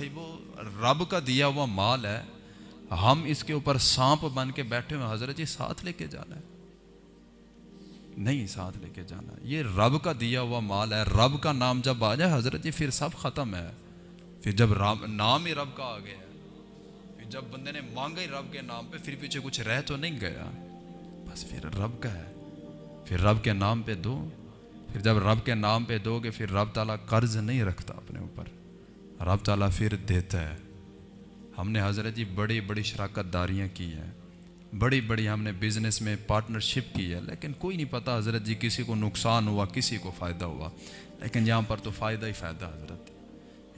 صاحبو رب کا دیا ہوا مال ہے، ہم اس کے اوپر سانپ بن کے بیٹھے ہوئے حضرت جی ساتھ لے کے جانا ہے۔ نہیں، ساتھ لے کے جانا یہ رب کا دیا ہوا مال ہے، رب کا نام جب آ جائے، حضرت جی پھر سب ختم ہے۔ پھر جب رب، نام ہی رب کا آ گیا پھر جب بندے نے مانگا ہی رب کے نام پہ، پھر پیچھے کچھ رہ تو نہیں گیا۔ بس پھر رب کا ہے۔ پھر رب کے نام پہ دو۔ پھر جب رب کے نام پہ دو گے، پھر رب تعالیٰ قرض نہیں رکھتا اپنے اوپر۔ رب تعالیٰ پھر دیتا ہے۔ ہم نے حضرت جی بڑی بڑی شراکت داریاں کی ہیں۔ بڑی بڑی ہم نے بزنس میں پارٹنرشپ کی ہے۔ لیکن کوئی نہیں پتہ حضرت جی کسی کو نقصان ہوا، کسی کو فائدہ ہوا۔ لیکن یہاں پر تو فائدہ ہی فائدہ حضرت۔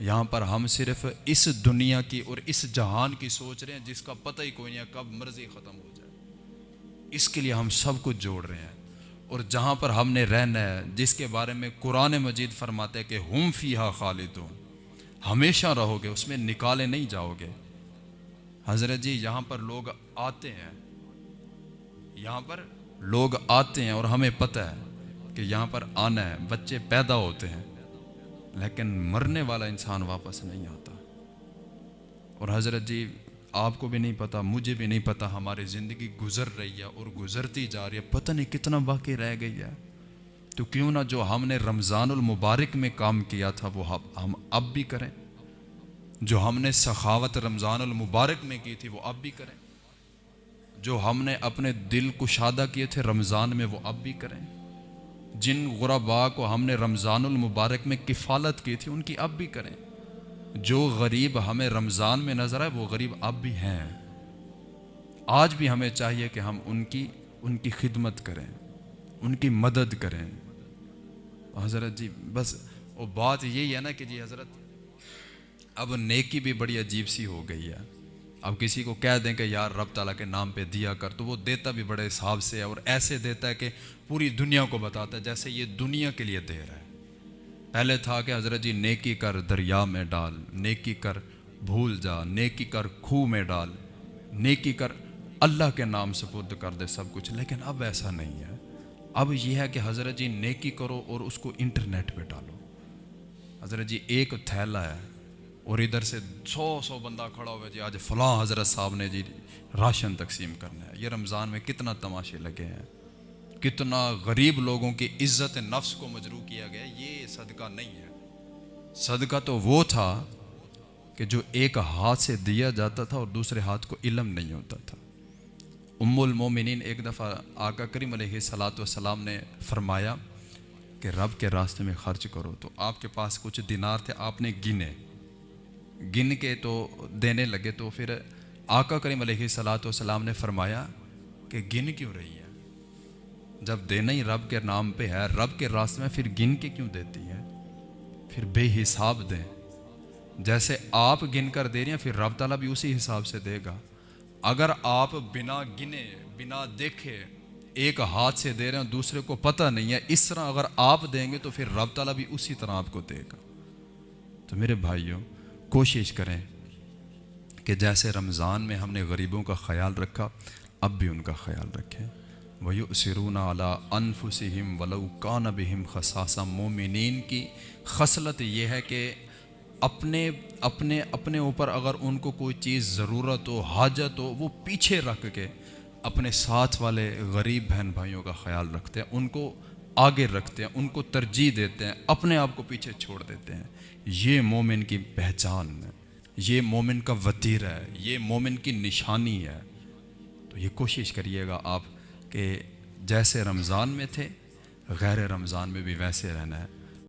یہاں پر ہم صرف اس دنیا کی اور اس جہان کی سوچ رہے ہیں جس کا پتہ ہی کوئی نہیں ہے کب مرضی ختم ہو جائے۔ اس کے لیے ہم سب کچھ جوڑ رہے ہیں۔ اور جہاں پر ہم نے رہنا ہے، جس کے بارے میں قرآن مجید فرماتے کہ ہم فیہا خالدون۔ ہمیشہ رہو گے اس میں نکالے نہیں جاؤ گے حضرت جی یہاں پر لوگ آتے ہیں۔ یہاں پر لوگ آتے ہیں اور ہمیں پتہ ہے کہ یہاں پر آنا ہے، بچے پیدا ہوتے ہیں، لیکن مرنے والا انسان واپس نہیں آتا۔ اور حضرت جی آپ کو بھی نہیں پتا مجھے بھی نہیں پتا ہماری زندگی گزر رہی ہے اور گزرتی جا رہی ہے، پتہ نہیں کتنا باقی رہ گئی ہے۔ تو کیوں نہ جو ہم نے رمضان المبارک میں کام کیا تھا وہ ہم اب بھی کریں؟ جو ہم نے سخاوت رمضان المبارک میں کی تھی وہ اب بھی کریں؟ جو ہم نے اپنے دل کو شادہ کیے تھے رمضان میں وہ اب بھی کریں؟ جن غربا کو ہم نے رمضان المبارک میں کفالت کی تھی ان کی اب بھی کریں؟ جو غریب ہمیں رمضان میں نظر آئے وہ غریب اب بھی ہیں۔ آج بھی ہمیں چاہیے کہ ہم ان کی ان کی خدمت کریں، ان کی مدد کریں۔ حضرت جی بس وہ بات یہی ہے نا کہ جی حضرت، اب نیکی بھی بڑی عجیب سی ہو گئی ہے۔ اب کسی کو کہہ دیں کہ یار رب تعالیٰ کے نام پہ دیا کر، تو وہ دیتا بھی بڑے حساب سے ہے اور ایسے دیتا ہے کہ پوری دنیا کو بتاتا ہے جیسے یہ دنیا کے لیے دے رہا ہے۔ پہلے تھا کہ حضرت جی نیکی کر دریا میں ڈال، نیکی کر بھول جا، نیکی کر کھو میں ڈال، نیکی کر اللہ کے نام سپرد کر دے سب کچھ، لیکن اب ایسا نہیں ہے۔ اب یہ ہے کہ حضرت جی نیکی کرو اور اس کو انٹرنیٹ پہ ڈالو۔ حضرت جی ایک تھیلا ہے اور ادھر سے سو سو بندہ کھڑا ہوا جی آج فلاں حضرت صاحب نے جی راشن تقسیم کرنا ہے۔ یہ رمضان میں کتنا تماشے لگے ہیں۔ کتنا غریب لوگوں کی عزت نفس کو مجروع کیا گیا۔ یہ صدقہ نہیں ہے۔ صدقہ تو وہ تھا کہ جو ایک ہاتھ سے دیا جاتا تھا اور دوسرے ہاتھ کو علم نہیں ہوتا تھا۔ ام المومنین ایک دفعہ آقا کریم علیہ صلاۃ والسلام نے فرمایا کہ رب کے راستے میں خرچ کرو تو آپ کے پاس کچھ دینار تھے، آپ نے گنے۔ گن کے تو دینے لگے تو پھر آقا کریم علیہ صلاۃ والسلام نے فرمایا کہ گن کیوں رہی ہے جب دینا ہی رب کے نام پہ ہے، رب کے راستے میں پھر گن کے کیوں دیتی ہے پھر بے حساب دیں۔ جیسے آپ گن کر دے رہی ہیں، پھر رب تعالیٰ بھی اسی حساب سے دے گا۔ اگر آپ بنا گنے، بنا دیکھے، ایک ہاتھ سے دے رہے ہیں، دوسرے کو پتہ نہیں ہے، اس طرح اگر آپ دیں گے تو پھر رب تعالیٰ بھی اسی طرح آپ کو دے گا۔ تو میرے بھائیوں، کوشش کریں کہ جیسے رمضان میں ہم نے غریبوں کا خیال رکھا، اب بھی ان کا خیال رکھیں۔ ویو سرون اعلیٰ انفسم ولو کان بہم خساسا مومنین کی خصلت یہ ہے کہ اپنے اپنے اپنے اوپر اگر ان کو کوئی چیز ضرورت ہو، حاجت ہو، وہ پیچھے رکھ کے اپنے ساتھ والے غریب بہن بھائیوں کا خیال رکھتے ہیں، ان کو آگے رکھتے ہیں، ان کو ترجیح دیتے ہیں، اپنے آپ کو پیچھے چھوڑ دیتے ہیں۔ یہ مومن کی پہچان ہے، یہ مومن کا وطیر ہے، یہ مومن کی نشانی ہے۔ تو یہ کوشش کریے گا آپ کہ جیسے رمضان میں تھے، غیر رمضان میں بھی ویسے رہنا ہے۔